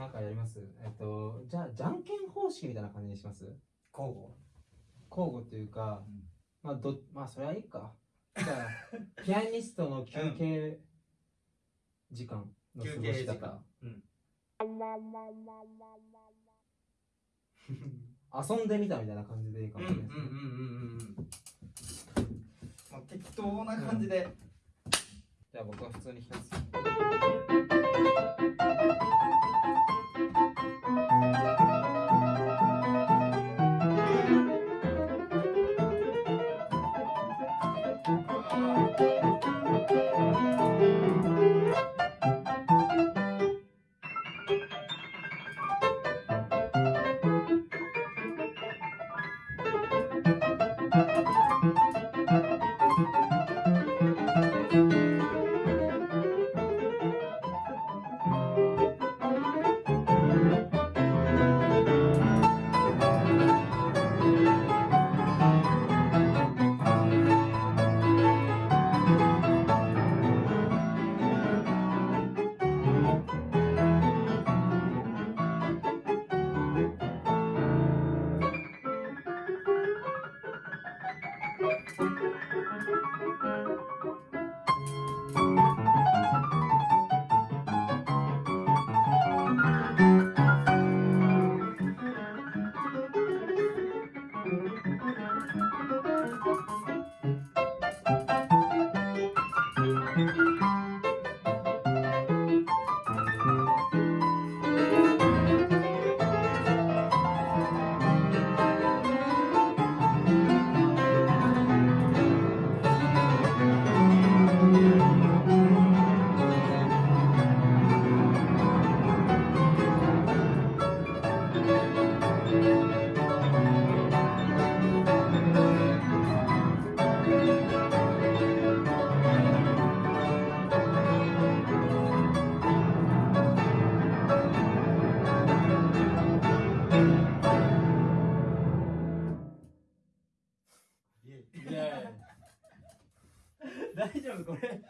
なんかやります？えっと、じゃあ、じゃんけん方式みたいな感じにします？交互？交互というか、うん。まあ、ど、まあ、それはいいか。じゃあ、ピアニストの休憩時間の過休ごし方。うん。遊んでみたみたいな感じでいいかうんもしれないですね。適当な感じで。じゃあ僕は普通に弾きます。Thank you. イイイ大丈夫これ。